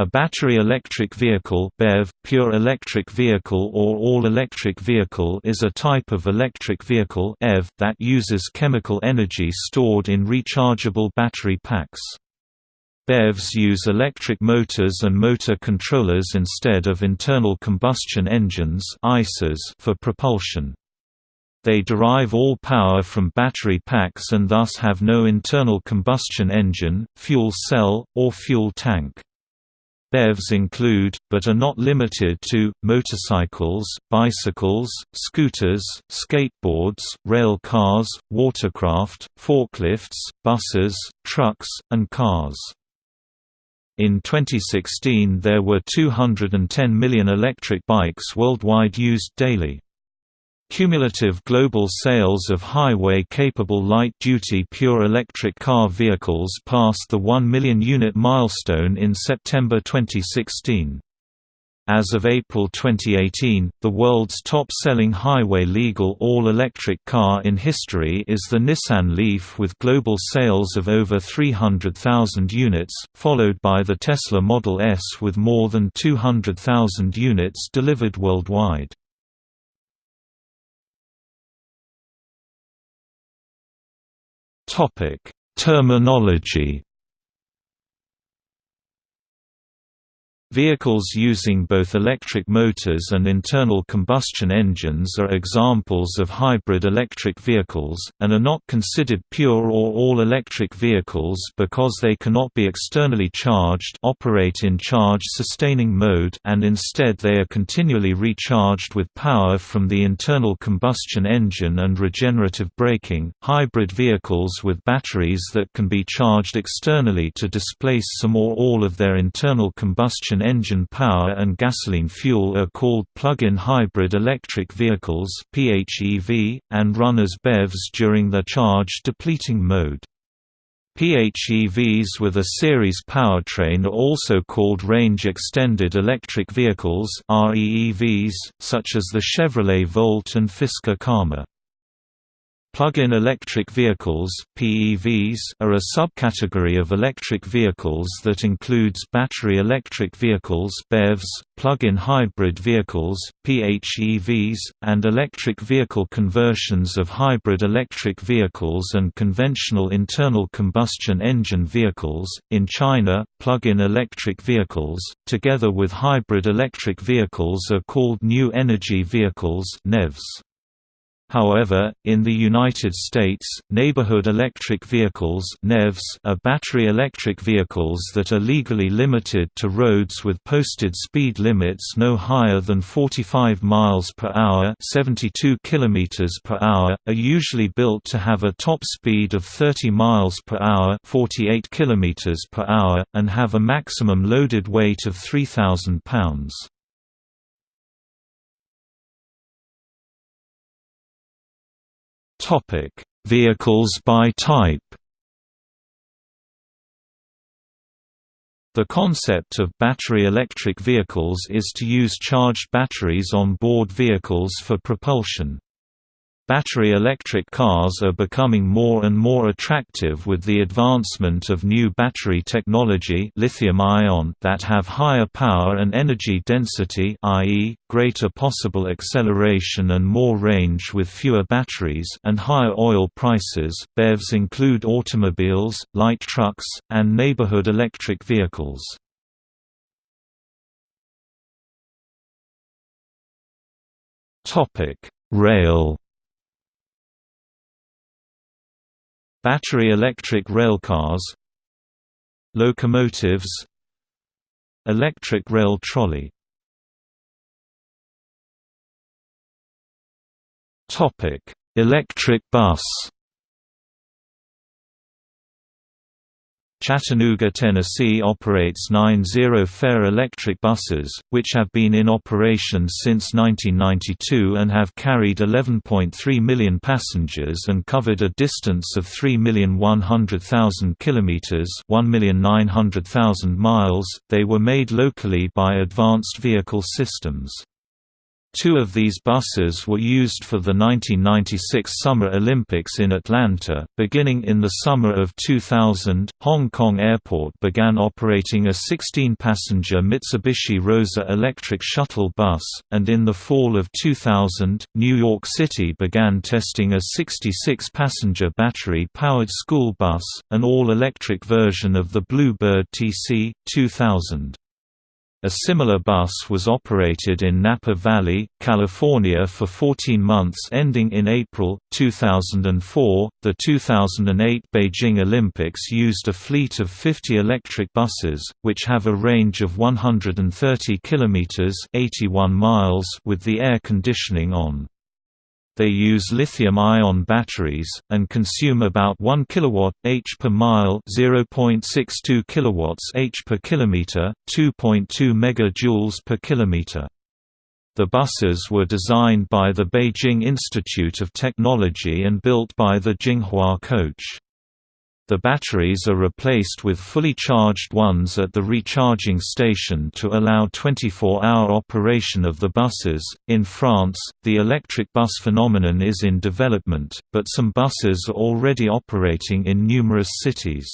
A battery electric vehicle BEV, pure electric vehicle or all-electric vehicle is a type of electric vehicle EV that uses chemical energy stored in rechargeable battery packs. BEVs use electric motors and motor controllers instead of internal combustion engines for propulsion. They derive all power from battery packs and thus have no internal combustion engine, fuel cell, or fuel tank. BEVs include, but are not limited to, motorcycles, bicycles, scooters, skateboards, rail cars, watercraft, forklifts, buses, trucks, and cars. In 2016 there were 210 million electric bikes worldwide used daily. Cumulative global sales of highway-capable light-duty pure electric car vehicles passed the 1 million unit milestone in September 2016. As of April 2018, the world's top-selling highway-legal all-electric car in history is the Nissan Leaf with global sales of over 300,000 units, followed by the Tesla Model S with more than 200,000 units delivered worldwide. Topic: Terminology Vehicles using both electric motors and internal combustion engines are examples of hybrid electric vehicles, and are not considered pure or all-electric vehicles because they cannot be externally charged operate in charge-sustaining mode and instead they are continually recharged with power from the internal combustion engine and regenerative braking. Hybrid vehicles with batteries that can be charged externally to displace some or all of their internal combustion engine power and gasoline fuel are called plug-in hybrid electric vehicles (PHEV) and run as BEVs during their charge-depleting mode. PHEVs with a series powertrain are also called range-extended electric vehicles REEVs, such as the Chevrolet Volt and Fisker Karma. Plug-in electric vehicles (PEVs) are a subcategory of electric vehicles that includes battery electric vehicles (BEVs), plug-in hybrid vehicles (PHEVs), and electric vehicle conversions of hybrid electric vehicles and conventional internal combustion engine vehicles. In China, plug-in electric vehicles, together with hybrid electric vehicles, are called new energy vehicles (NEVs). However, in the United States, neighborhood electric vehicles (NEVs) are battery electric vehicles that are legally limited to roads with posted speed limits no higher than 45 miles per hour (72 kilometers per hour), are usually built to have a top speed of 30 miles per hour (48 kilometers per hour) and have a maximum loaded weight of 3000 pounds. Topic: Vehicles by type. The concept of battery electric vehicles is to use charged batteries on board vehicles for propulsion. Battery electric cars are becoming more and more attractive with the advancement of new battery technology lithium-ion that have higher power and energy density i.e., greater possible acceleration and more range with fewer batteries and higher oil prices. BEVs include automobiles, light trucks, and neighborhood electric vehicles. Topic: Rail Battery electric railcars Locomotives Electric rail trolley. Electric bus Chattanooga, Tennessee operates nine Zero-fare electric buses, which have been in operation since 1992 and have carried 11.3 million passengers and covered a distance of 3,100,000 kilometers (1,900,000 miles). They were made locally by Advanced Vehicle Systems. Two of these buses were used for the 1996 Summer Olympics in Atlanta. Beginning in the summer of 2000, Hong Kong Airport began operating a 16 passenger Mitsubishi Rosa electric shuttle bus, and in the fall of 2000, New York City began testing a 66 passenger battery powered school bus, an all electric version of the Bluebird TC 2000. A similar bus was operated in Napa Valley, California for 14 months ending in April 2004. The 2008 Beijing Olympics used a fleet of 50 electric buses, which have a range of 130 kilometers (81 miles) with the air conditioning on. They use lithium-ion batteries, and consume about 1 kWh per mile 0.62 kWh per kilometer, 2.2 MJ per kilometer. The buses were designed by the Beijing Institute of Technology and built by the Jinghua Coach. The batteries are replaced with fully charged ones at the recharging station to allow 24-hour operation of the buses. In France, the electric bus phenomenon is in development, but some buses are already operating in numerous cities.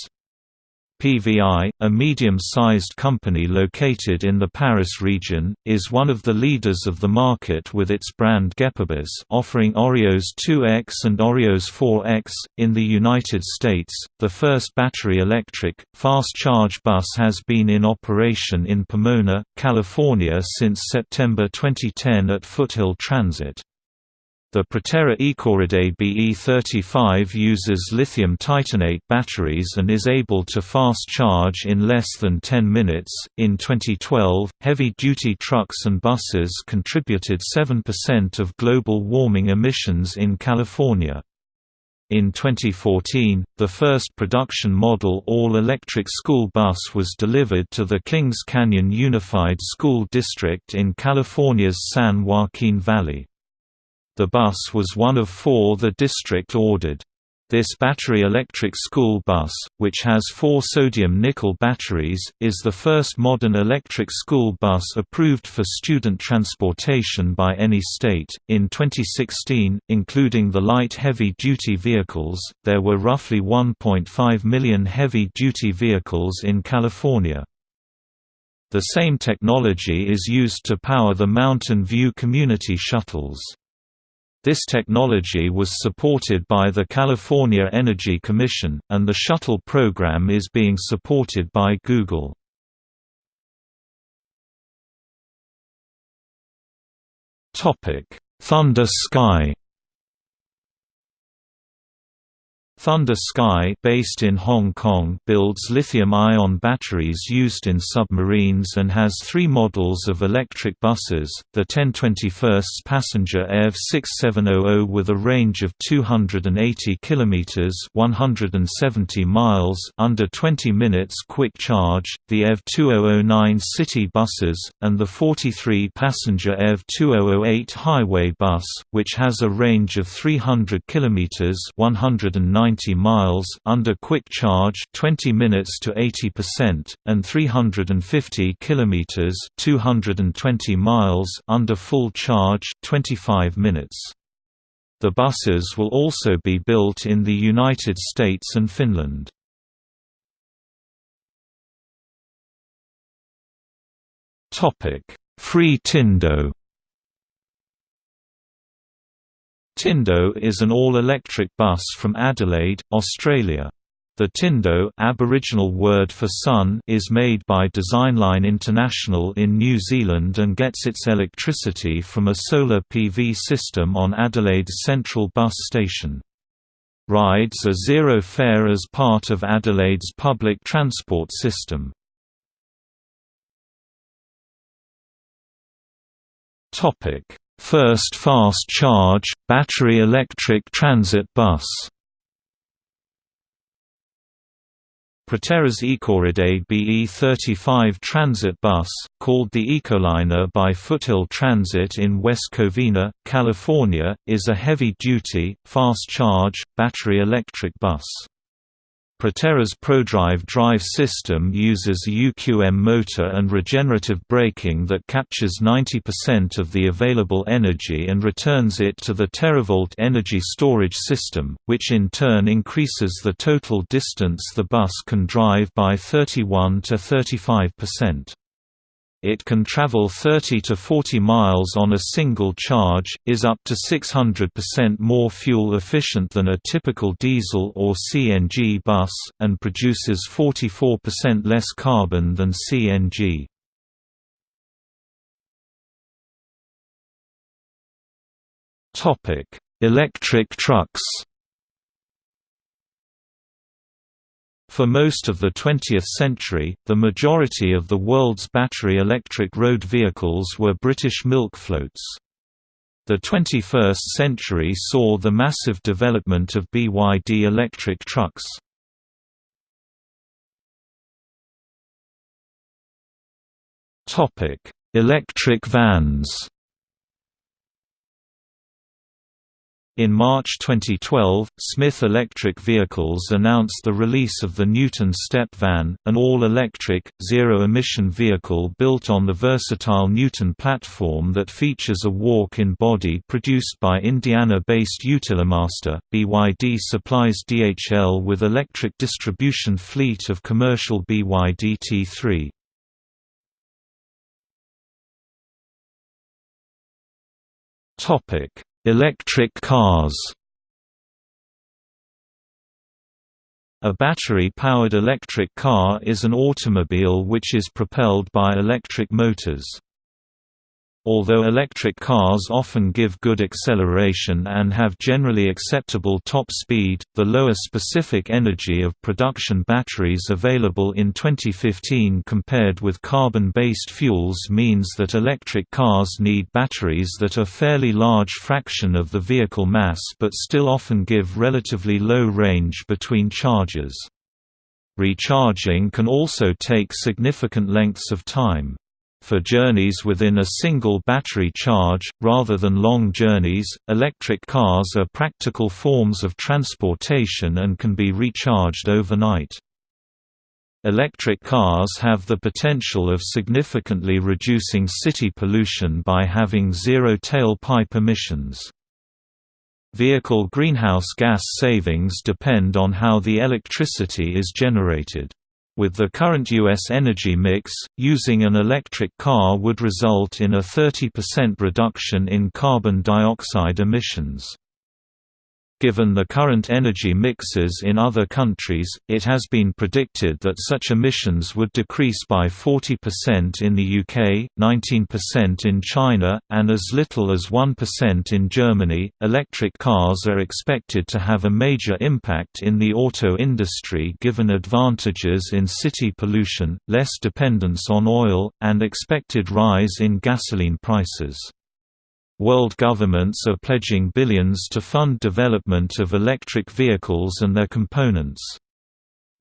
PVI, a medium-sized company located in the Paris region, is one of the leaders of the market with its brand Gepebus offering Oreos 2X and Oreos 4X. In the United States, the first battery-electric, fast-charge bus has been in operation in Pomona, California since September 2010 at Foothill Transit. The Proterra Ecoride BE35 uses lithium titanate batteries and is able to fast charge in less than 10 minutes. In 2012, heavy duty trucks and buses contributed 7% of global warming emissions in California. In 2014, the first production model all-electric school bus was delivered to the Kings Canyon Unified School District in California's San Joaquin Valley. The bus was one of four the district ordered. This battery-electric school bus, which has four sodium-nickel batteries, is the first modern electric school bus approved for student transportation by any state. In 2016, including the light heavy-duty vehicles, there were roughly 1.5 million heavy-duty vehicles in California. The same technology is used to power the Mountain View community shuttles. This technology was supported by the California Energy Commission, and the shuttle program is being supported by Google. Thunder Sky Thunder Sky based in Hong Kong builds lithium-ion batteries used in submarines and has three models of electric buses, the 1021st passenger EV 6700 with a range of 280 km 170 miles under 20 minutes quick charge, the EV 2009 city buses, and the 43 passenger EV 2008 highway bus, which has a range of 300 km 190 90 miles under quick charge 20 minutes to 80% and 350 kilometers 220 miles under full charge 25 minutes. The buses will also be built in the United States and Finland. Topic: Free Tindo Tindo is an all-electric bus from Adelaide, Australia. The Tindo Aboriginal word for sun is made by Designline International in New Zealand and gets its electricity from a solar PV system on Adelaide's Central Bus Station. Rides are zero fare as part of Adelaide's public transport system. First fast charge, battery electric transit bus Proterra's Ecoride BE35 transit bus, called the Ecoliner by Foothill Transit in West Covina, California, is a heavy-duty, fast-charge, battery electric bus. Proterra's ProDrive drive system uses a UQM motor and regenerative braking that captures 90% of the available energy and returns it to the TerraVolt energy storage system, which in turn increases the total distance the bus can drive by 31 to 35%. It can travel 30 to 40 miles on a single charge, is up to 600% more fuel efficient than a typical diesel or CNG bus, and produces 44% less carbon than CNG. Electric trucks For most of the 20th century, the majority of the world's battery electric road vehicles were British milk floats. The 21st century saw the massive development of BYD electric trucks. Electric vans In March 2012, Smith Electric Vehicles announced the release of the Newton Step Van, an all-electric, zero-emission vehicle built on the versatile Newton platform that features a walk-in body produced by Indiana-based Utilimaster. BYD supplies DHL with electric distribution fleet of commercial BYD T3. Topic Electric cars A battery-powered electric car is an automobile which is propelled by electric motors. Although electric cars often give good acceleration and have generally acceptable top speed, the lower specific energy of production batteries available in 2015 compared with carbon-based fuels means that electric cars need batteries that are fairly large fraction of the vehicle mass but still often give relatively low range between charges. Recharging can also take significant lengths of time. For journeys within a single battery charge, rather than long journeys, electric cars are practical forms of transportation and can be recharged overnight. Electric cars have the potential of significantly reducing city pollution by having zero tailpipe emissions. Vehicle greenhouse gas savings depend on how the electricity is generated. With the current U.S. energy mix, using an electric car would result in a 30% reduction in carbon dioxide emissions. Given the current energy mixes in other countries, it has been predicted that such emissions would decrease by 40% in the UK, 19% in China, and as little as 1% in Germany. Electric cars are expected to have a major impact in the auto industry given advantages in city pollution, less dependence on oil, and expected rise in gasoline prices. World governments are pledging billions to fund development of electric vehicles and their components.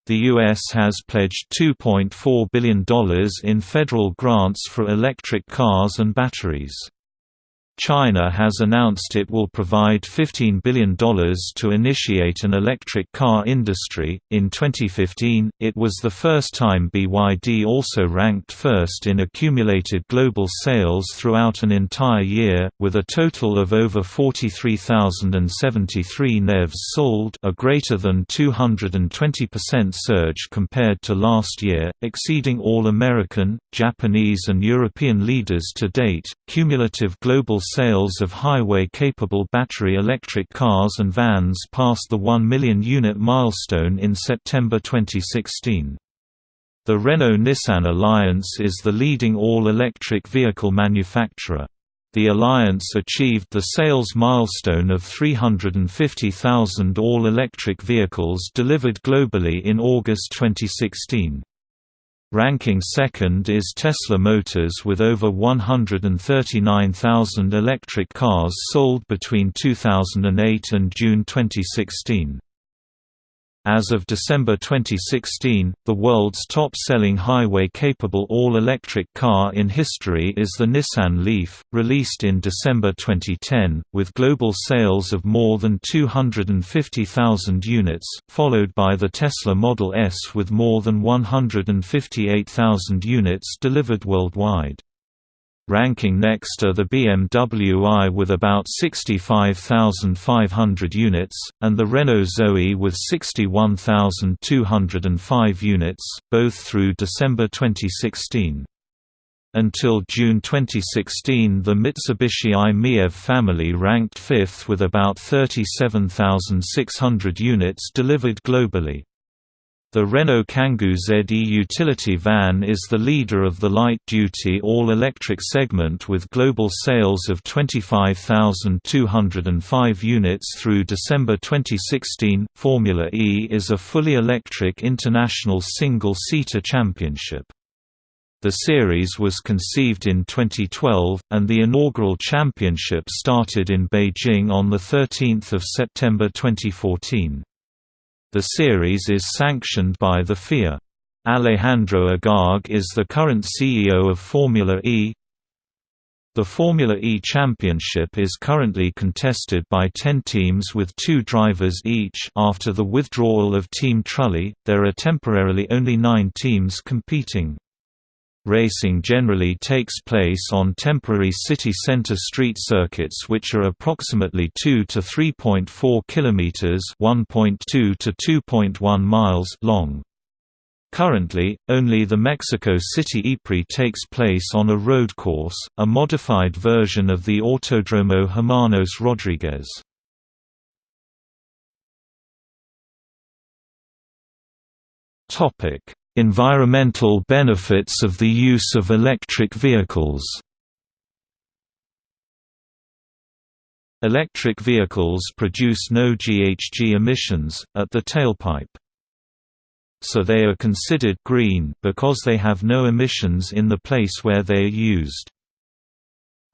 The U.S. has pledged $2.4 billion in federal grants for electric cars and batteries. China has announced it will provide $15 billion to initiate an electric car industry. In 2015, it was the first time BYD also ranked first in accumulated global sales throughout an entire year, with a total of over 43,073 NEVs sold, a greater than 220% surge compared to last year, exceeding all American, Japanese, and European leaders to date. Cumulative global sales of highway-capable battery electric cars and vans passed the 1 million unit milestone in September 2016. The Renault-Nissan alliance is the leading all-electric vehicle manufacturer. The alliance achieved the sales milestone of 350,000 all-electric vehicles delivered globally in August 2016. Ranking second is Tesla Motors with over 139,000 electric cars sold between 2008 and June 2016. As of December 2016, the world's top-selling highway-capable all-electric car in history is the Nissan Leaf, released in December 2010, with global sales of more than 250,000 units, followed by the Tesla Model S with more than 158,000 units delivered worldwide. Ranking next are the BMW i with about 65,500 units, and the Renault Zoe with 61,205 units, both through December 2016. Until June 2016 the Mitsubishi i-MiEV family ranked fifth with about 37,600 units delivered globally. The Renault Kangoo ZE utility van is the leader of the light-duty all-electric segment with global sales of 25,205 units through December 2016. Formula E is a fully electric international single-seater championship. The series was conceived in 2012, and the inaugural championship started in Beijing on 13 September 2014. The series is sanctioned by the FIA. Alejandro Agag is the current CEO of Formula E. The Formula E Championship is currently contested by 10 teams with two drivers each after the withdrawal of Team Trulli, there are temporarily only nine teams competing. Racing generally takes place on temporary city center street circuits which are approximately 2 to 3.4 kilometers, 1.2 to 2.1 miles long. Currently, only the Mexico City ePrix takes place on a road course, a modified version of the Autodromo Hermanos Rodriguez. Topic: Environmental benefits of the use of electric vehicles Electric vehicles produce no GHG emissions, at the tailpipe. So they are considered green because they have no emissions in the place where they are used.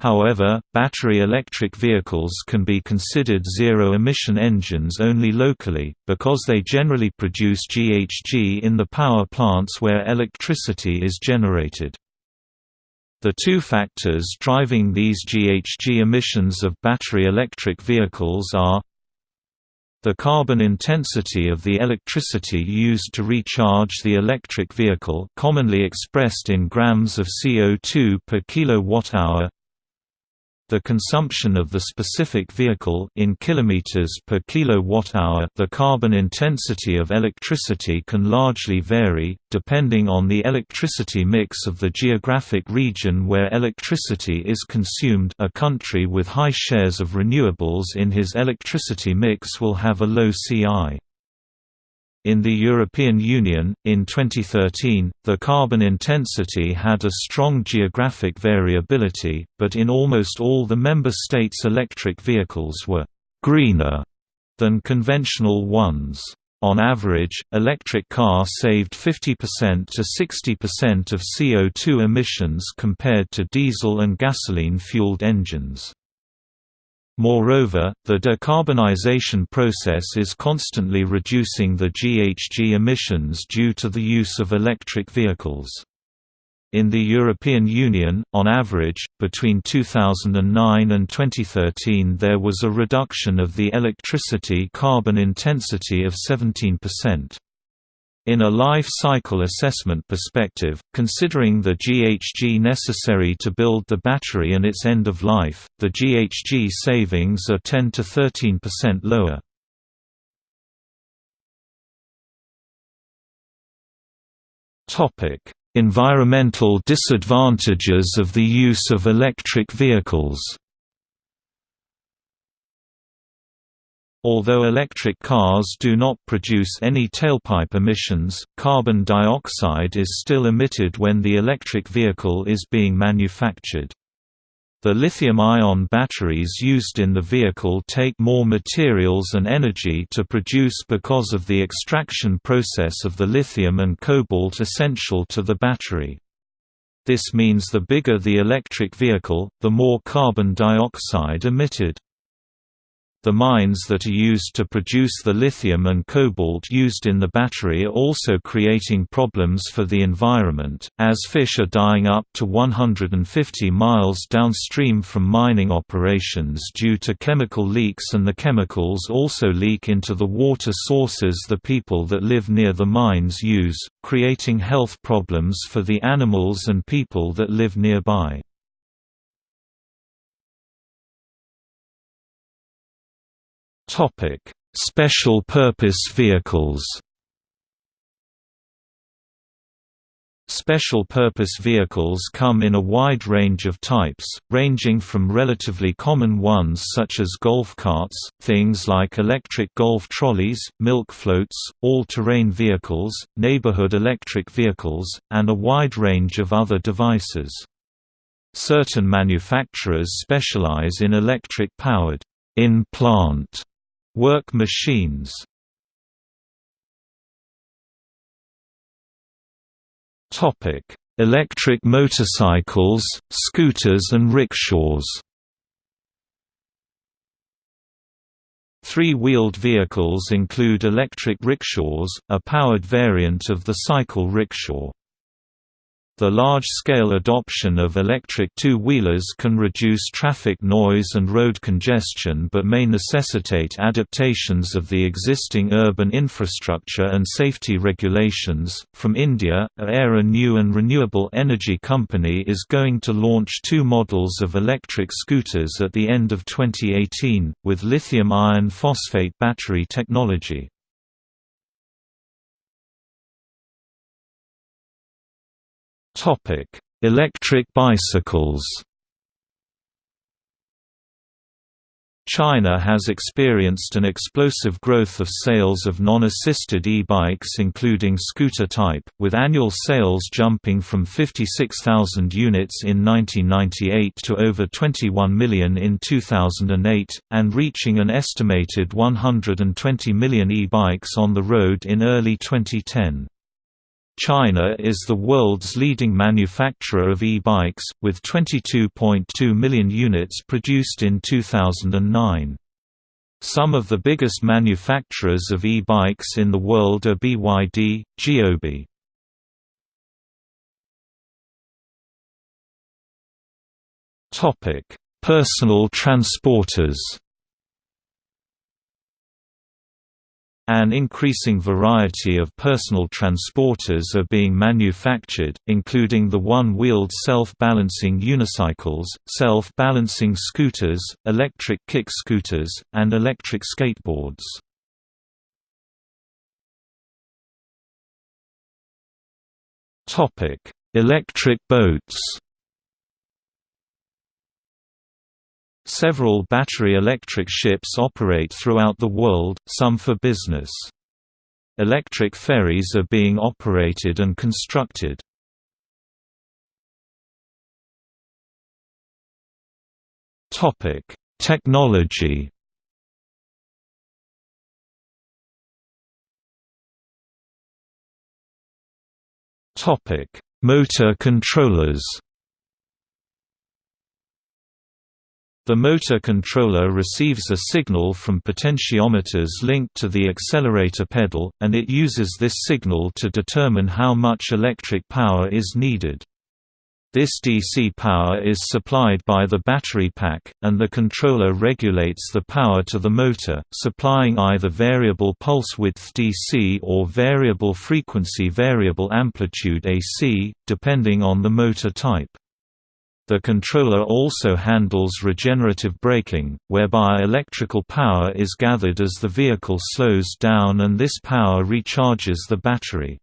However, battery electric vehicles can be considered zero-emission engines only locally, because they generally produce GHG in the power plants where electricity is generated. The two factors driving these GHG emissions of battery electric vehicles are the carbon intensity of the electricity used to recharge the electric vehicle commonly expressed in grams of CO2 per kilowatt-hour the consumption of the specific vehicle in kilometers per kilowatt-hour. The carbon intensity of electricity can largely vary depending on the electricity mix of the geographic region where electricity is consumed. A country with high shares of renewables in his electricity mix will have a low CI. In the European Union, in 2013, the carbon intensity had a strong geographic variability, but in almost all the member states electric vehicles were «greener» than conventional ones. On average, electric car saved 50% to 60% of CO2 emissions compared to diesel and gasoline-fueled engines. Moreover, the decarbonization process is constantly reducing the GHG emissions due to the use of electric vehicles. In the European Union, on average, between 2009 and 2013 there was a reduction of the electricity carbon intensity of 17%. In a life cycle assessment perspective, considering the GHG necessary to build the battery and its end of life, the GHG savings are 10 to 13% lower. Environmental disadvantages of the use of electric vehicles Although electric cars do not produce any tailpipe emissions, carbon dioxide is still emitted when the electric vehicle is being manufactured. The lithium-ion batteries used in the vehicle take more materials and energy to produce because of the extraction process of the lithium and cobalt essential to the battery. This means the bigger the electric vehicle, the more carbon dioxide emitted. The mines that are used to produce the lithium and cobalt used in the battery are also creating problems for the environment, as fish are dying up to 150 miles downstream from mining operations due to chemical leaks and the chemicals also leak into the water sources the people that live near the mines use, creating health problems for the animals and people that live nearby. Special purpose vehicles. Special purpose vehicles come in a wide range of types, ranging from relatively common ones such as golf carts, things like electric golf trolleys, milk floats, all-terrain vehicles, neighborhood electric vehicles, and a wide range of other devices. Certain manufacturers specialize in electric-powered in-plant Work machines Electric motorcycles, scooters and rickshaws Three-wheeled vehicles include electric rickshaws, a powered variant of the cycle rickshaw. The large-scale adoption of electric two-wheelers can reduce traffic noise and road congestion but may necessitate adaptations of the existing urban infrastructure and safety regulations. From India, Aera New and Renewable Energy Company is going to launch two models of electric scooters at the end of 2018, with lithium iron phosphate battery technology. Electric bicycles. China has experienced an explosive growth of sales of non-assisted e-bikes including scooter type, with annual sales jumping from 56,000 units in 1998 to over 21 million in 2008, and reaching an estimated 120 million e-bikes on the road in early 2010. China is the world's leading manufacturer of e-bikes, with 22.2 million units produced in 2009. Some of the biggest manufacturers of e-bikes in the world are BYD, Geoby. Personal transporters An increasing variety of personal transporters are being manufactured, including the one-wheeled self-balancing unicycles, self-balancing scooters, electric kick scooters, and electric skateboards. Electric boats Several battery-electric ships operate throughout the world, some for business. Electric ferries are being operated and constructed. Technology Motor controllers The motor controller receives a signal from potentiometers linked to the accelerator pedal, and it uses this signal to determine how much electric power is needed. This DC power is supplied by the battery pack, and the controller regulates the power to the motor, supplying either variable pulse width DC or variable frequency variable amplitude AC, depending on the motor type. The controller also handles regenerative braking, whereby electrical power is gathered as the vehicle slows down and this power recharges the battery.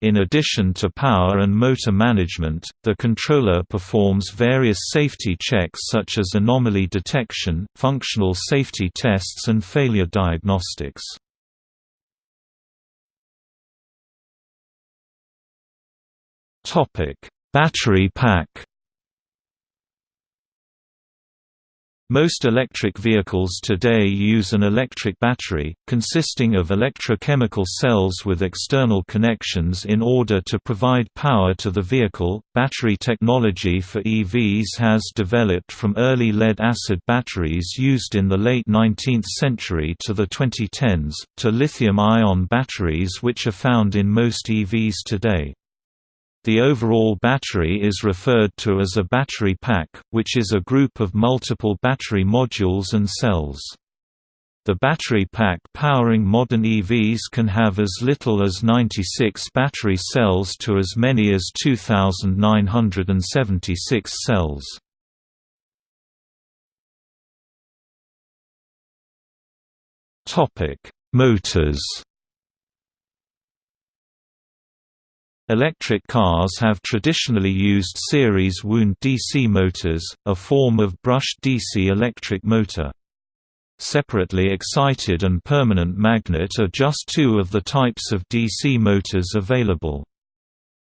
In addition to power and motor management, the controller performs various safety checks such as anomaly detection, functional safety tests and failure diagnostics. Battery pack Most electric vehicles today use an electric battery, consisting of electrochemical cells with external connections in order to provide power to the vehicle. Battery technology for EVs has developed from early lead acid batteries used in the late 19th century to the 2010s, to lithium ion batteries which are found in most EVs today. The overall battery is referred to as a battery pack, which is a group of multiple battery modules and cells. The battery pack powering modern EVs can have as little as 96 battery cells to as many as 2,976 cells. Motors Electric cars have traditionally used series wound DC motors, a form of brushed DC electric motor. Separately excited and permanent magnet are just two of the types of DC motors available.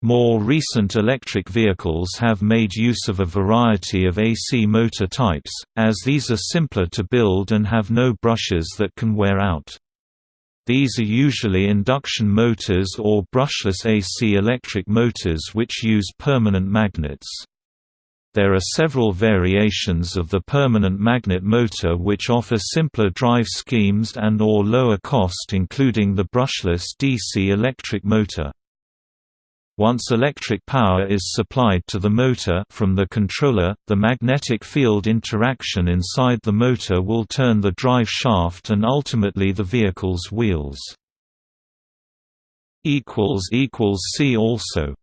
More recent electric vehicles have made use of a variety of AC motor types, as these are simpler to build and have no brushes that can wear out. These are usually induction motors or brushless AC electric motors which use permanent magnets. There are several variations of the permanent magnet motor which offer simpler drive schemes and or lower cost including the brushless DC electric motor. Once electric power is supplied to the motor from the controller, the magnetic field interaction inside the motor will turn the drive shaft and ultimately the vehicle's wheels. See also